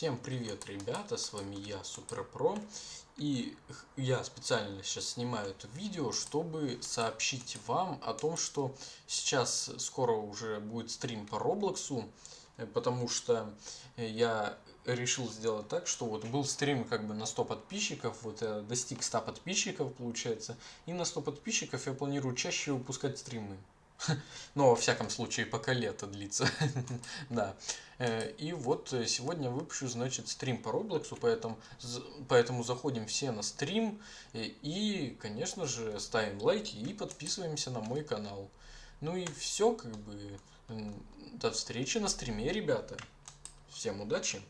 Всем привет, ребята, с вами я, Суперпро, и я специально сейчас снимаю это видео, чтобы сообщить вам о том, что сейчас скоро уже будет стрим по Роблоксу, э, потому что я решил сделать так, что вот был стрим как бы на 100 подписчиков, вот я достиг 100 подписчиков получается, и на 100 подписчиков я планирую чаще выпускать стримы. Но, во всяком случае, пока лето длится. да. Э, и вот э, сегодня выпущу, значит, стрим по Роблоксу, поэтому, поэтому заходим все на стрим э, и, конечно же, ставим лайки и подписываемся на мой канал. Ну и все, как бы, до встречи на стриме, ребята. Всем удачи!